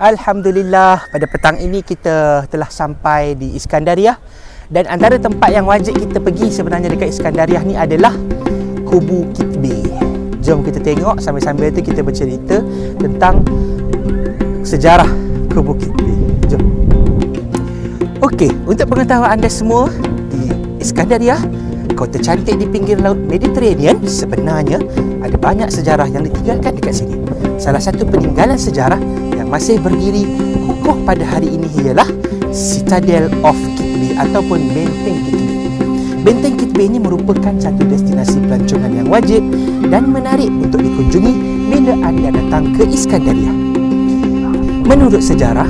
Alhamdulillah pada petang ini kita telah sampai di Iskandariah dan antara tempat yang wajib kita pergi sebenarnya dekat Iskandariah ni adalah Kubu Kitbe. Jom kita tengok sambil-sambil tu kita bercerita tentang sejarah Kubu Kitbe. Jom. Okey, untuk pengetahuan anda semua di Iskandariah kota cantik di pinggir laut Mediterranean sebenarnya ada banyak sejarah yang ditinggalkan dekat sini. Salah satu peninggalan sejarah masih berdiri kukuh pada hari ini ialah Citadel of Kitbe ataupun Benteng Kitbe. Benteng Kitbe ini merupakan satu destinasi pelancongan yang wajib dan menarik untuk dikunjungi bila anda datang ke Iskandaria. Menurut sejarah,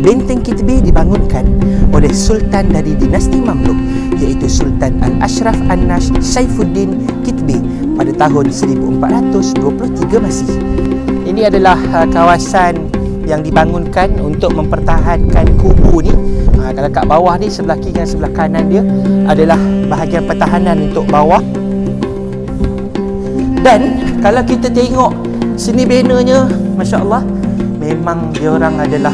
Benteng Kitbe dibangunkan oleh Sultan dari dinasti Mamluk iaitu Sultan Al-Ashraf An-Nash Saifuddin Kitbe pada tahun 1423 Masih. Ini adalah uh, kawasan yang dibangunkan untuk mempertahankan kubu ni. Ha, kalau kat bawah ni sebelah kiri dan sebelah kanan dia adalah bahagian pertahanan untuk bawah. Dan kalau kita tengok seni bannernya Masya Allah memang dia orang adalah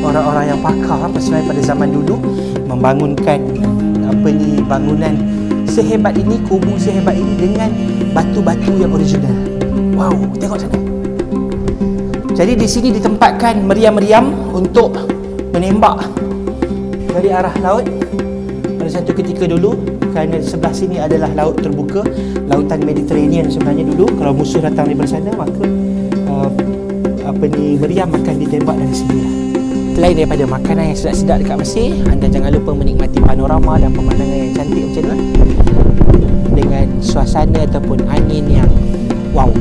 orang-orang yang pakar pasal pada zaman dulu membangunkan apa ni bangunan sehebat ini kubu sehebat ini dengan batu-batu yang original. Wow tengok sana jadi di sini ditempatkan meriam-meriam untuk menembak dari arah laut. Pada satu ketika dulu kerana sebelah sini adalah laut terbuka lautan Mediterranean sebenarnya dulu. Kalau musuh datang dari sana maka uh, apa ni meriam akan ditembak dari sini. Selain daripada makanan yang sedap-sedap dekat Mesir, anda jangan lupa menikmati panorama dan pemandangan yang cantik macam tu dengan suasana ataupun angin yang wow,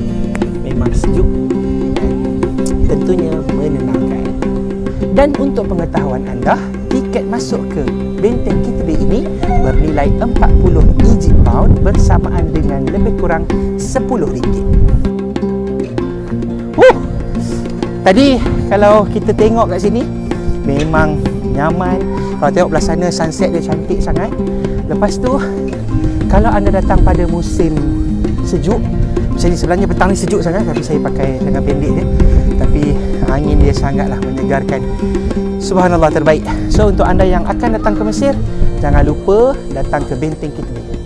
tentunya menenangkan. Dan untuk pengetahuan anda, tiket masuk ke Benteng Kitbe ini bernilai 40 Egypt Pound bersamaan dengan lebih kurang 10 ringgit. Uh, tadi kalau kita tengok kat sini, memang nyaman. Kalau tengok belah sana, sunset dia cantik sangat. Lepas tu, kalau anda datang pada musim sejuk, macam ni sebenarnya petang ni sejuk sangat tapi saya pakai lengan pendek je sangatlah menyegarkan. Subhanallah terbaik. So untuk anda yang akan datang ke Mesir jangan lupa datang ke benteng kita. ni